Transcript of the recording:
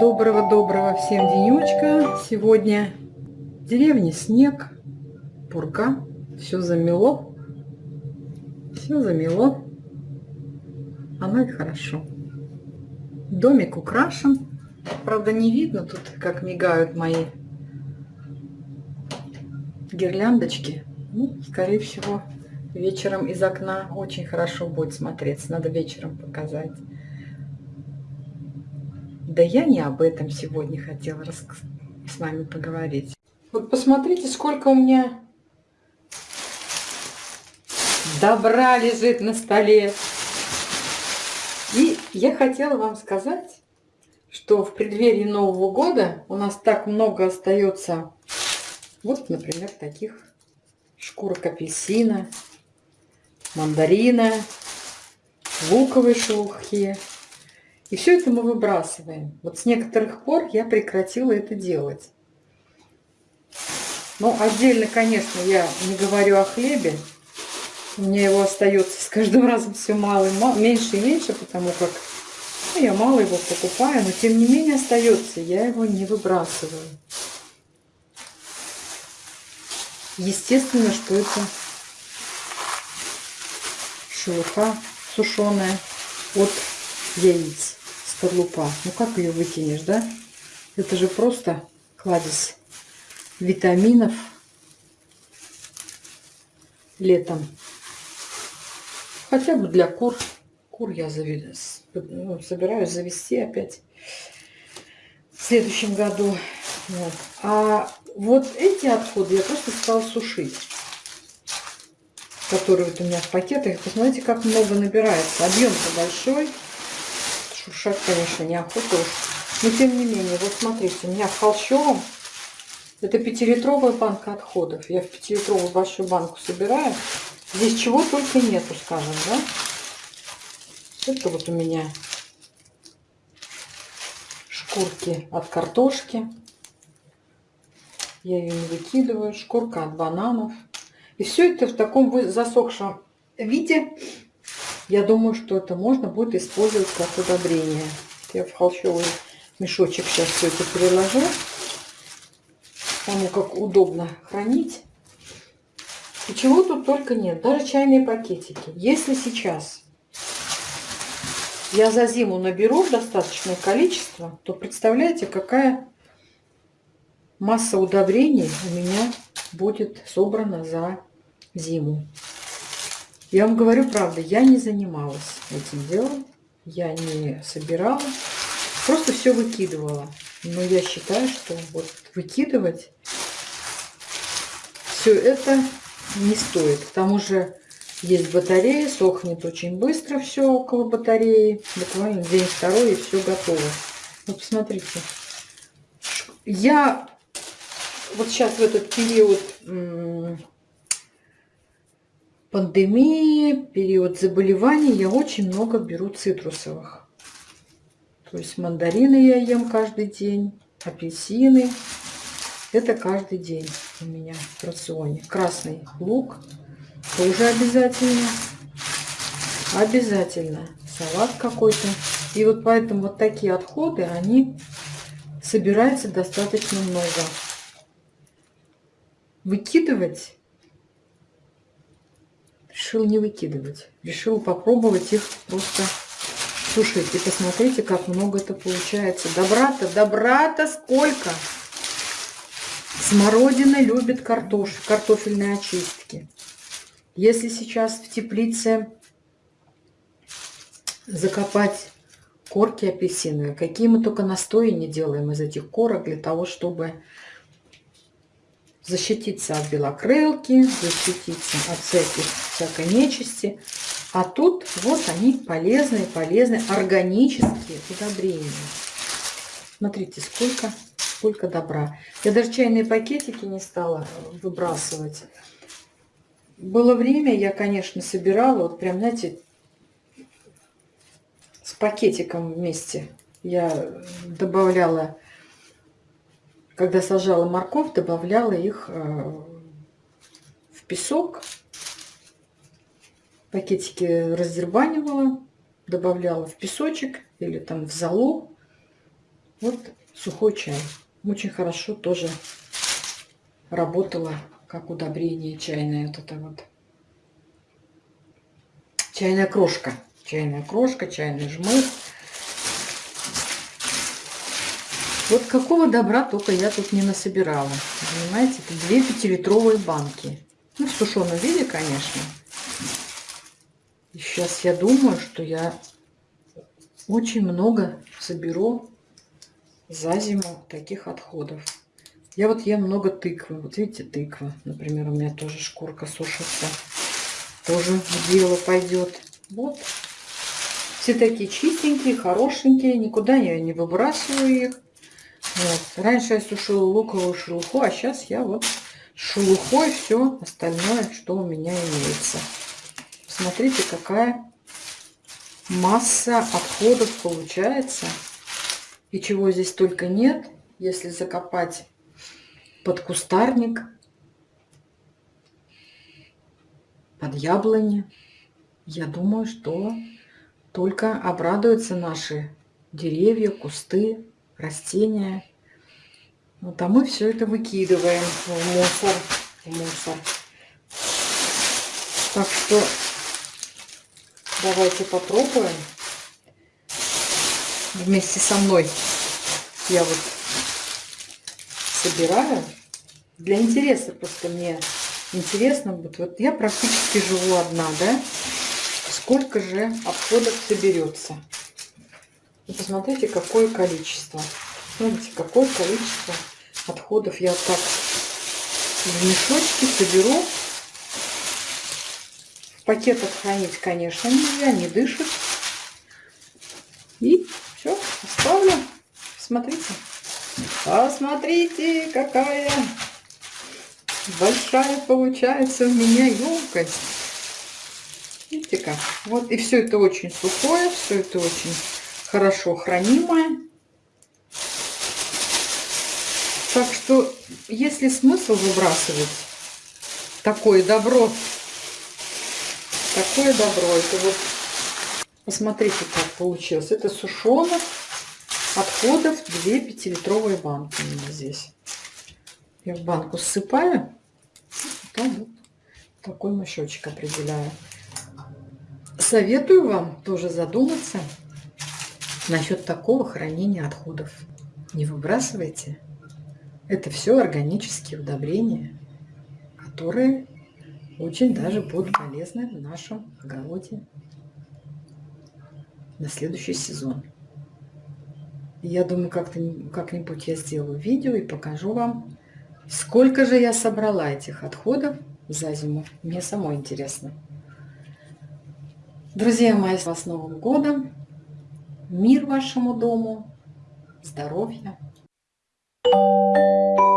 Доброго-доброго всем денечка. Сегодня в деревне снег, пурга, все замело. Все замело. Оно и хорошо. Домик украшен. Правда, не видно тут, как мигают мои гирляндочки. Ну, скорее всего, вечером из окна очень хорошо будет смотреться. Надо вечером показать. Да я не об этом сегодня хотела с вами поговорить. Вот посмотрите, сколько у меня добра лежит на столе. И я хотела вам сказать, что в преддверии Нового года у нас так много остается, вот, например, таких шкурок апельсина, мандарина, луковой шелухи. И все это мы выбрасываем. Вот с некоторых пор я прекратила это делать. Но отдельно, конечно, я не говорю о хлебе. У меня его остается с каждым разом все мало мало, меньше и меньше, потому как ну, я мало его покупаю, но тем не менее остается, я его не выбрасываю. Естественно, что это шелуха сушеная от яиц скорлупа. Ну как ее выкинешь, да? Это же просто кладезь витаминов летом. Хотя бы для кур. Кур я заведу, ну, собираюсь завести опять в следующем году. Вот. А вот эти отходы я просто стала сушить. Которые вот у меня в пакетах. Посмотрите, как много набирается. Объем-то большой шуршать, конечно, неохота уж. Но тем не менее, вот смотрите, у меня в холщовом, это пятилитровая банка отходов. Я в пятилитровую большую банку собираю. Здесь чего только нету, скажем, да. Это вот у меня шкурки от картошки. Я ее не выкидываю. Шкурка от бананов. И все это в таком засохшем виде я думаю, что это можно будет использовать как удобрение. Я в холщовый мешочек сейчас все это переложу. Потому как удобно хранить. И чего тут только нет. Даже чайные пакетики. Если сейчас я за зиму наберу достаточное количество, то представляете, какая масса удобрений у меня будет собрана за зиму. Я вам говорю правду, я не занималась этим делом, я не собирала, просто все выкидывала. Но я считаю, что вот выкидывать все это не стоит. К тому же есть батарея, сохнет очень быстро все около батареи. Буквально день-второй и все готово. Вот посмотрите. Я вот сейчас в этот период пандемии, период заболеваний я очень много беру цитрусовых. То есть мандарины я ем каждый день, апельсины. Это каждый день у меня в рационе. Красный лук тоже обязательно. Обязательно. Салат какой-то. И вот поэтому вот такие отходы, они собираются достаточно много. Выкидывать решил не выкидывать. Решил попробовать их просто сушить. И посмотрите, как много это получается. Добра-то, добра-то сколько! Смородина любит картош, картофельные очистки. Если сейчас в теплице закопать корки апельсиновые, какие мы только настои не делаем из этих корок для того, чтобы защититься от белокрылки, защититься от всяких, всякой нечисти. А тут вот они полезные, полезные органические удобрения. Смотрите, сколько, сколько добра. Я даже чайные пакетики не стала выбрасывать. Было время, я, конечно, собирала, вот прям, знаете, с пакетиком вместе. Я добавляла когда сажала морковь, добавляла их э, в песок Пакетики раздербанивала, добавляла в песочек или там в золу. Вот сухой чай. Очень хорошо тоже работала как удобрение чайное. Вот это вот. Чайная крошка. Чайная крошка, чайный жмых. Вот какого добра только я тут не насобирала. Понимаете, это две пятилитровые банки. Ну, в сушеном виде, конечно. И сейчас я думаю, что я очень много соберу за зиму таких отходов. Я вот ем много тыквы. Вот видите, тыква. Например, у меня тоже шкурка сушится. Тоже в дело пойдет. Вот. Все такие чистенькие, хорошенькие. Никуда я не выбрасываю их. Вот. Раньше я сушила луковую шелуху, а сейчас я вот шелухой все остальное, что у меня имеется. Смотрите, какая масса отходов получается. И чего здесь только нет, если закопать под кустарник, под яблони. Я думаю, что только обрадуются наши деревья, кусты, растения. Вот, а мы все это выкидываем в мусор. В мусор. Так что давайте попробуем. Вместе со мной я вот собираю. Для интереса просто мне интересно будет. Вот я практически живу одна, да? Сколько же отходов соберется? И посмотрите, какое количество. Смотрите, какое количество отходов я так в мешочке соберу. В пакетах хранить, конечно, нельзя, не дышит. И все, оставлю. Смотрите. Посмотрите, какая большая получается у меня емкость. Видите как? Вот и все это очень сухое, все это очень хорошо хранимое. Так что, если смысл выбрасывать такое добро, такое добро, это вот, посмотрите, как получилось. Это сушеных отходов 2 пятилитровые банки у меня здесь. Я в банку ссыпаю, потом вот такой мешочек определяю. Советую вам тоже задуматься насчет такого хранения отходов. Не выбрасывайте. Это все органические удобрения, которые очень даже будут полезны в нашем огороде на следующий сезон. Я думаю, как-нибудь как я сделаю видео и покажу вам, сколько же я собрала этих отходов за зиму. Мне самой интересно. Друзья мои, с вас Новым годом! Мир вашему дому, здоровья. Thank you.